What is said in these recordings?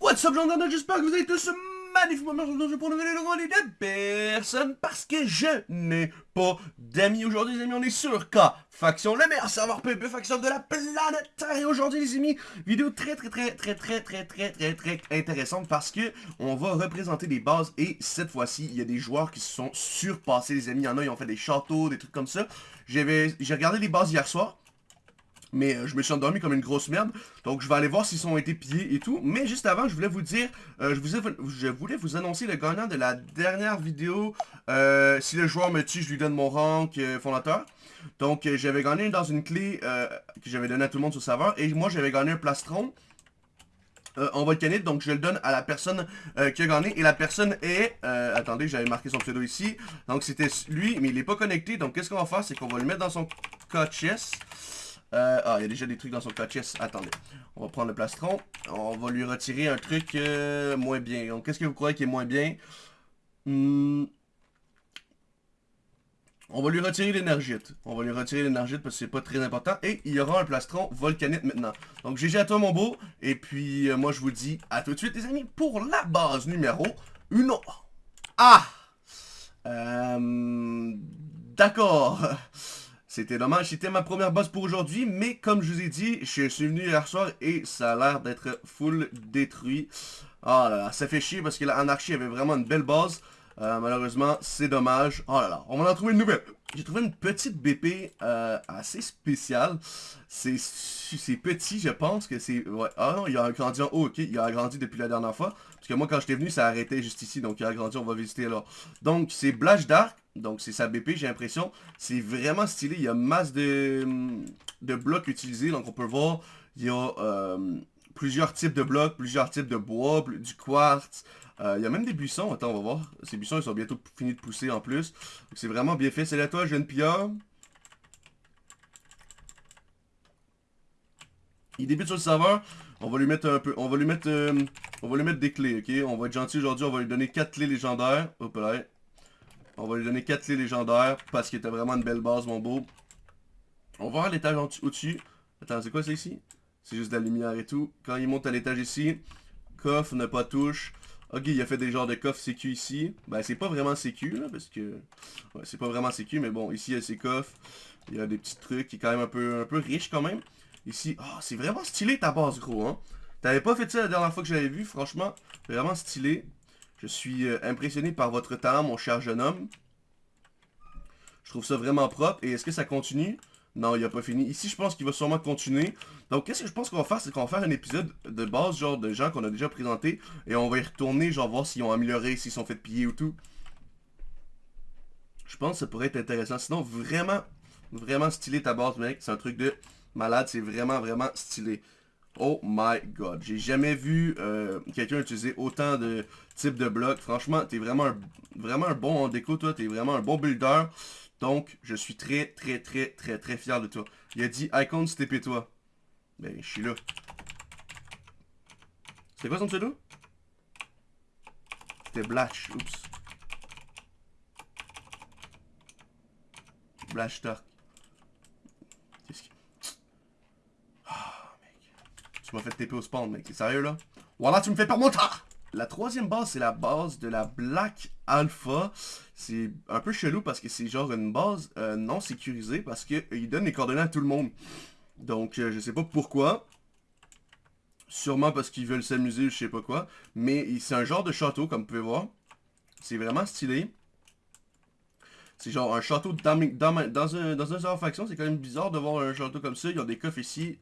What's up, j'espère que vous allez tous magnifiquement aujourd'hui pour une nouvelle vidéo de personne parce que je n'ai pas d'amis. Aujourd'hui les amis on est sur K. Faction, le meilleur serveur PvP Faction de la planète. Et aujourd'hui les amis, vidéo très très très très très très très très très intéressante parce que on va représenter des bases et cette fois-ci il y a des joueurs qui se sont surpassés les amis, il y en a ils ont fait des châteaux, des trucs comme ça. J'ai regardé les bases hier soir mais euh, je me suis endormi comme une grosse merde. Donc je vais aller voir s'ils ont été pillés et tout. Mais juste avant, je voulais vous dire, euh, je, vous je, voulais vous annoncer le gagnant de la dernière vidéo. Euh, si le joueur me tue, je lui donne mon rank fondateur. Donc j'avais gagné dans une clé que j'avais donnée à tout le monde sur le serveur. Et moi j'avais gagné un plastron. en volcanite, donc je le donne à la personne qui a gagné, et la personne est, attendez, j'avais marqué son pseudo ici, donc c'était lui, mais il n'est pas connecté, donc qu'est-ce qu'on va faire, c'est qu'on va le mettre dans son code chest, euh, ah, il y a déjà des trucs dans son chest. Attendez. On va prendre le plastron. On va lui retirer un truc euh, moins bien. Donc, qu'est-ce que vous croyez qui est moins bien? Hmm. On va lui retirer l'énergite. On va lui retirer l'énergite parce que c'est pas très important. Et il y aura un plastron volcanite maintenant. Donc GG à toi mon beau. Et puis euh, moi je vous dis à tout de suite les amis pour la base numéro 1. Ah D'accord. C'était dommage, c'était ma première base pour aujourd'hui, mais comme je vous ai dit, je suis venu hier soir et ça a l'air d'être full détruit. Oh là là, ça fait chier parce que l'anarchie avait vraiment une belle base. Euh, malheureusement, c'est dommage. Oh là là, on va en trouver une nouvelle. J'ai trouvé une petite BP euh, assez spéciale. C'est petit, je pense que c'est... Ouais. Ah non, il a grandi en haut, ok. Il a agrandi depuis la dernière fois. Parce que moi, quand j'étais venu, ça arrêtait juste ici. Donc, il a agrandi, on va visiter là. Donc, c'est Blash Dark. Donc, c'est sa BP, j'ai l'impression. C'est vraiment stylé. Il y a masse de, de blocs utilisés. Donc, on peut voir, il y a euh, plusieurs types de blocs, plusieurs types de bois, du quartz. Euh, il y a même des buissons. Attends, on va voir. Ces buissons, ils sont bientôt finis de pousser en plus. C'est vraiment bien fait. C'est à toi, jeune Pia. Il débute sur le serveur. On va lui mettre un peu. On va lui mettre. Euh, on va lui mettre des clés, ok? On va être gentil aujourd'hui. On va lui donner 4 clés légendaires. Hop là. On va lui donner 4 clés légendaires parce qu'il était vraiment une belle base, mon beau. On va voir l'étage au-dessus. Attends, c'est quoi ça ici? C'est juste de la lumière et tout. Quand il monte à l'étage ici, coffre, ne pas touche. Ok, il a fait des genres de coffres sécu ici. Ben, c'est pas vraiment sécu, parce que... C'est pas vraiment sécu, mais bon, ici, il y a ses coffres. Il y a des petits trucs qui est quand même un peu, un peu riche, quand même. Ici, oh, c'est vraiment stylé ta base, gros, hein. T'avais pas fait ça la dernière fois que j'avais vu, franchement. Vraiment stylé. Je suis euh, impressionné par votre talent, mon cher jeune homme. Je trouve ça vraiment propre. Et est-ce que ça continue? Non, il a pas fini. Ici, je pense qu'il va sûrement continuer. Donc, qu'est-ce que je pense qu'on va faire, c'est qu'on va faire un épisode de base, genre de gens qu'on a déjà présentés. Et on va y retourner, genre voir s'ils ont amélioré, s'ils sont fait piller ou tout. Je pense que ça pourrait être intéressant. Sinon, vraiment, vraiment stylé ta base, mec. C'est un truc de malade. C'est vraiment, vraiment stylé. Oh my god. J'ai jamais vu euh, quelqu'un utiliser autant de types de blocs. Franchement, t'es vraiment un, vraiment un bon en déco, toi. T'es vraiment un bon builder. Donc, je suis très, très, très, très, très fier de toi. Il a dit, Icon, c'était toi. Ben, je suis là. C'est quoi son pseudo? C'était Blash, oups. Blash Dark. Qu'est-ce qui... Ah, mec. Tu m'as fait TP au spawn, mec. T'es sérieux, là? Voilà, tu me fais pas mon temps! La troisième base, c'est la base de la Black Alpha. C'est un peu chelou parce que c'est genre une base euh, non sécurisée parce qu'il euh, donne les coordonnées à tout le monde. Donc, euh, je sais pas pourquoi. Sûrement parce qu'ils veulent s'amuser, je sais pas quoi. Mais c'est un genre de château, comme vous pouvez voir. C'est vraiment stylé. C'est genre un château dans, dans, dans, un, dans un faction. C'est quand même bizarre de voir un château comme ça. Ils ont des coffres ici.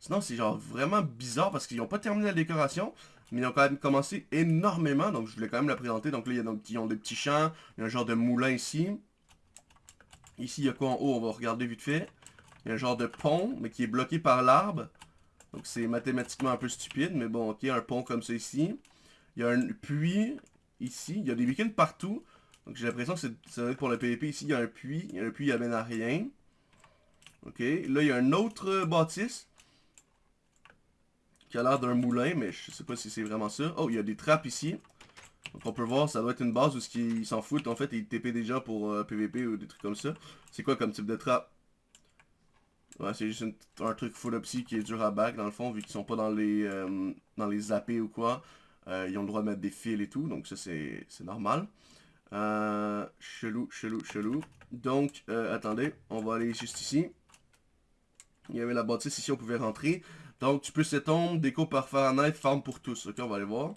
Sinon, c'est genre vraiment bizarre parce qu'ils n'ont pas terminé la décoration. Mais ils ont quand même commencé énormément. Donc, je voulais quand même la présenter. Donc là, il y a ils ont des petits champs. Il y a un genre de moulin ici. Ici, il y a quoi en haut? On va regarder vite fait. Il y a un genre de pont, mais qui est bloqué par l'arbre. Donc, c'est mathématiquement un peu stupide. Mais bon, ok, un pont comme ça ici. Il y a un puits ici. Il y a des week-ends partout. Donc, j'ai l'impression que ça va être pour le PvP. Ici, il y a un puits. Il y a un puits, il amène à rien. Ok, là, il y a un autre bâtisse qui a l'air d'un moulin, mais je sais pas si c'est vraiment ça. Oh, il y a des trappes ici. Donc on peut voir, ça doit être une base où ils s'en foutent en fait, ils TP déjà pour PVP euh, ou des trucs comme ça. C'est quoi comme type de trappe? Ouais, c'est juste un truc full qui est dur à back dans le fond, vu qu'ils sont pas dans les euh, dans les AP ou quoi. Euh, ils ont le droit de mettre des fils et tout, donc ça c'est normal. Euh, chelou, chelou, chelou. Donc, attendez, on va aller juste ici. Il y avait la bâtisse ici, on pouvait rentrer. Donc, tu peux s'étendre, déco par Fahrenheit, farm pour tous. Ok, on va aller voir.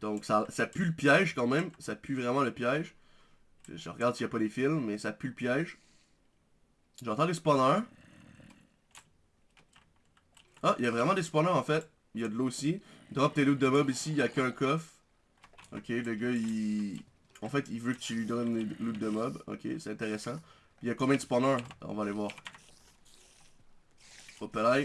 Donc, ça, pue le piège quand même. Ça pue vraiment le piège. Je regarde s'il n'y a pas les fils, mais ça pue le piège. J'entends les spawners. Ah, il y a vraiment des spawners en fait. Il y a de l'eau aussi. Drop tes loot de mob ici, il n'y a qu'un coffre. Ok, le gars il... En fait, il veut que tu lui donnes les loot de mob. Ok, c'est intéressant. Il y a combien de spawners? On va aller voir. Hop là.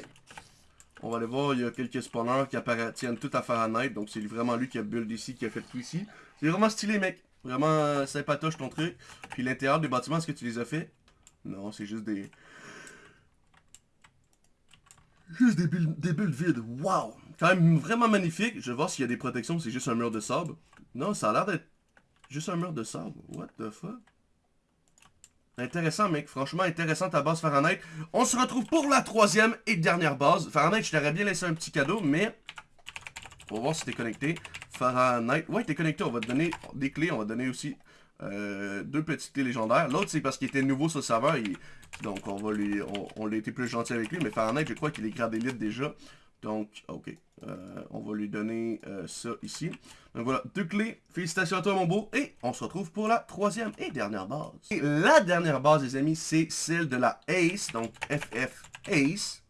On va aller voir, il y a quelques spawners qui appartiennent tout à Fahrenheit. Donc c'est vraiment lui qui a build ici, qui a fait tout ici. C'est vraiment stylé mec. Vraiment sympatoche ton truc. Puis l'intérieur des bâtiments, est-ce que tu les as fait? Non, c'est juste des... Juste des bulles, des bulles vides. Waouh Quand même vraiment magnifique. Je vais voir s'il y a des protections, c'est juste un mur de sable. Non, ça a l'air d'être juste un mur de sable. What the fuck? Intéressant, mec. Franchement, intéressant ta base Fahrenheit. On se retrouve pour la troisième et dernière base. Fahrenheit, je t'aurais bien laissé un petit cadeau, mais... On va voir si t'es connecté. Fahrenheit. Ouais, t'es connecté. On va te donner des clés. On va te donner aussi euh, deux petites clés légendaires. L'autre, c'est parce qu'il était nouveau sur le serveur. Donc, on va lui, on, l'a été plus gentil avec lui. Mais Fahrenheit, je crois qu'il est grade élite déjà. Donc, ok. Euh, on va lui donner euh, ça ici. Donc voilà, deux clés. Félicitations à toi, mon beau. Et on se retrouve pour la troisième et dernière base. Et la dernière base, les amis, c'est celle de la Ace. Donc, FF Ace.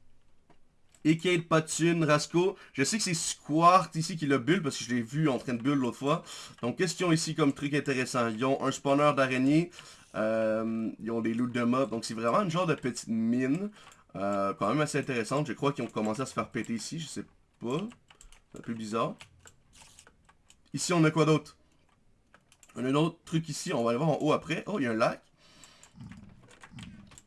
Et Patune, Rasco. Je sais que c'est Squart ici qui l'a bulle parce que je l'ai vu en train de bulle l'autre fois. Donc, question ici comme truc intéressant. Ils ont un spawner d'araignée. Euh, ils ont des loots de mobs. Donc, c'est vraiment une genre de petite mine. Euh, quand même assez intéressante. Je crois qu'ils ont commencé à se faire péter ici. Je sais pas. C'est un peu bizarre. Ici, on a quoi d'autre? On a un autre truc ici. On va aller voir en haut après. Oh, il y a un lac.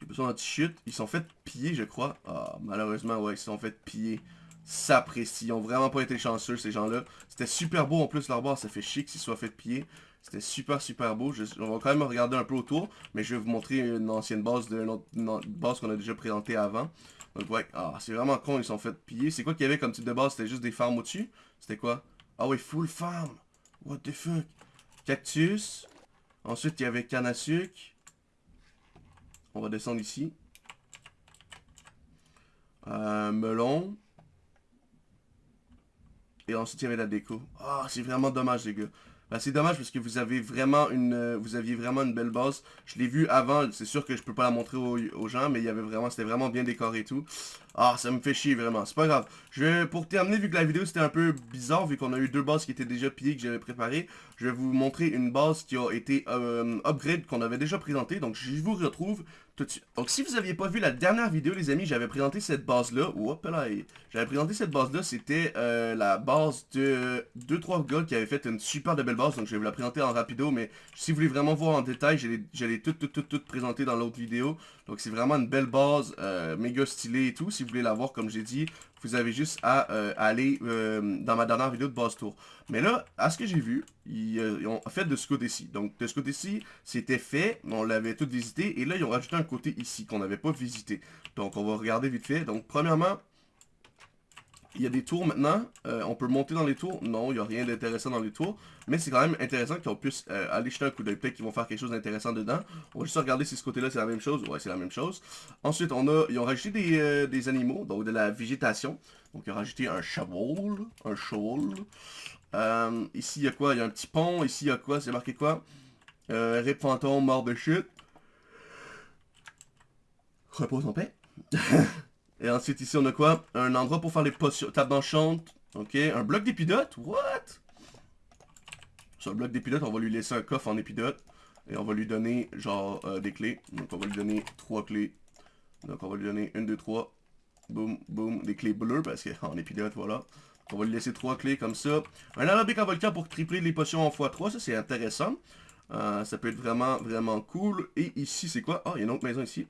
Ils sont anti-chute. Ils sont fait piller, je crois. Ah, malheureusement, ouais, ils sont fait piller. S'apprécie. Ils ont vraiment pas été chanceux, ces gens-là. C'était super beau en plus, leur base. Ça fait chic s'ils soient fait piller. C'était super, super beau. on va quand même regarder un peu autour. Mais je vais vous montrer une ancienne base de notre base qu'on a déjà présentée avant. Donc, ouais. Ah, c'est vraiment con, ils sont fait piller. C'est quoi qu'il y avait comme type de base? C'était juste des farms au-dessus? C'était quoi? Ah oui, full farm. What the fuck? Cactus. Ensuite, il y avait canne à sucre. On va descendre ici. Euh, melon. Et ensuite, il y avait la déco. Ah, c'est vraiment dommage, les gars. Ben, c'est dommage parce que vous avez vraiment une euh, aviez vraiment une belle base. Je l'ai vu avant, c'est sûr que je peux pas la montrer aux, gens, mais il y avait vraiment, c'était vraiment bien décoré et tout. Ah, ça me fait chier vraiment, c'est pas grave. Je vais, pour terminer, vu que la vidéo c'était un peu bizarre, vu qu'on a eu deux bases qui étaient déjà pillées, que j'avais préparées, je vais vous montrer une base qui a été euh, upgrade, qu'on avait déjà présentée. Donc je vous retrouve Donc si vous aviez pas vu la dernière vidéo, les amis, j'avais présenté cette base-là. Hop là, j'avais présenté cette base-là, c'était euh, la base de 2-3 gars qui avaient fait une super de belle base. Donc je vais vous la présenter en rapido, mais si vous voulez vraiment voir en détail, je l'ai tout, tout, tout, tout présenté dans l'autre vidéo. Donc c'est vraiment une belle base, euh, méga stylée et tout. Si vous voulez la voir, comme j'ai dit, vous avez juste à euh, aller euh, dans ma dernière vidéo de base tour. Mais là, à ce que j'ai vu, ils, ont fait de ce côté-ci. Donc de ce côté-ci, c'était fait, on l'avait tout visité. Et là, ils ont rajouté un côté ici qu'on n'avait pas visité. Donc on va regarder vite fait. Donc premièrement, il y a des tours maintenant. Euh, on peut monter dans les tours. Non, il n'y a rien d'intéressant dans les tours. Mais c'est quand même intéressant qu'on puisse euh, aller jeter un coup d'œil. Peut-être qu'ils vont faire quelque chose d'intéressant dedans. On va juste regarder si ce côté-là c'est la même chose. Ouais, c'est la même chose. Ensuite, on a, ils ont rajouté des, euh, animaux, donc de la végétation. Donc, ils ont rajouté un cheval. Un cheval. ici, il y a quoi? Il y a un petit pont. Ici, il y a quoi? C'est marqué quoi? Rip fantôme, mort de chute. Repose en paix. Et ensuite, ici, on a quoi? Un endroit pour faire les potions, table d'enchante. Ok, un bloc d'épidote What? Sur le bloc d'épidote, on va lui laisser un coffre en épidote. Et on va lui donner, genre, euh, des clés. Donc, on va lui donner trois clés. Donc, on va lui donner une, deux, trois. Boum, boum. Des clés bleues, parce qu'en épidote, voilà. On va lui laisser trois clés comme ça. Un alambic en volcan pour tripler les potions en x3. Ça, c'est intéressant. Euh, ça peut être vraiment, vraiment cool. Et ici, c'est quoi? Oh, il y a une autre maison ici.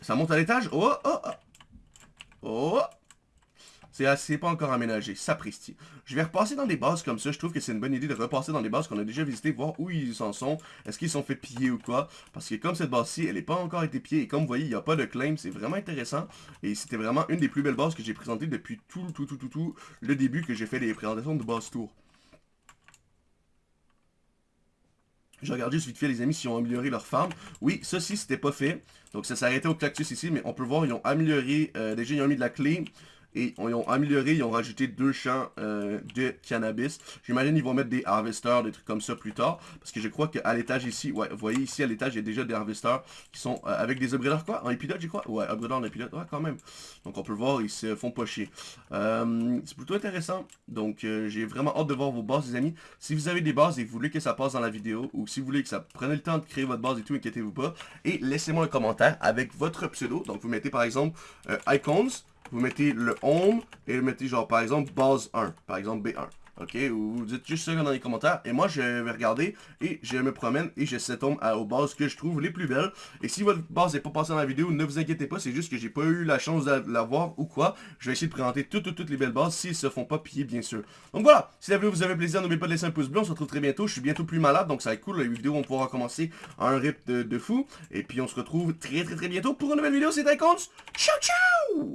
Ça monte à l'étage. Oh, oh, oh. Oh C'est pas encore aménagé, sapristi. Je vais repasser dans des bases comme ça, je trouve que c'est une bonne idée de repasser dans des bases qu'on a déjà visitées, voir où ils en sont, est-ce qu'ils sont fait piller ou quoi. Parce que comme cette base-ci, elle n'est pas encore été pillée, et comme vous voyez, il n'y a pas de claim, c'est vraiment intéressant. Et c'était vraiment une des plus belles bases que j'ai présentées depuis tout, tout, tout, tout, tout le début que j'ai fait les présentations de base tour. Je regarde juste vite fait les amis s'ils ont amélioré leur farm. Oui, ça ci c'était pas fait. Donc ça s'arrêtait au cactus ici, mais on peut voir, ils ont amélioré, euh, déjà ils ont mis de la clé. Et ils ont amélioré, ils ont rajouté deux champs euh, de cannabis. J'imagine qu'ils vont mettre des harvesters, des trucs comme ça plus tard. Parce que je crois qu'à l'étage ici, ouais, vous voyez ici à l'étage, il y a déjà des harvesters qui sont euh, avec des upgraders quoi En épilote, je crois? Ouais, upgraders en épilote, ouais, quand même. Donc on peut voir, ils se font pas chier. Euh, c'est plutôt intéressant. Donc j'ai vraiment hâte de voir vos bases, les amis. Si vous avez des bases et vous voulez que ça passe dans la vidéo, ou si vous voulez que ça prenne le temps de créer votre base et tout, inquiétez-vous pas. Et laissez-moi un commentaire avec votre pseudo. Donc vous mettez par exemple icons vous mettez le home et vous mettez genre par exemple base 1, par exemple B1. Ok, vous dites juste ça dans les commentaires. Et moi, je vais regarder et je me promène et je tombe aux bases que je trouve les plus belles. Et si votre base n'est pas passée dans la vidéo, ne vous inquiétez pas. C'est juste que j'ai pas eu la chance de la voir ou quoi. Je vais essayer de présenter toutes, toutes, les belles bases s'ils se font pas piller, bien sûr. Donc voilà, si la vidéo vous avez plaisir, n'oubliez pas de laisser un pouce bleu. On se retrouve très bientôt. Je suis bientôt plus malade, donc ça va être cool. Les vidéos vont pouvoir commencer un rythme de, fou. Et puis on se retrouve très, très, très bientôt pour une nouvelle vidéo. C'est Icons. Ciao, ciao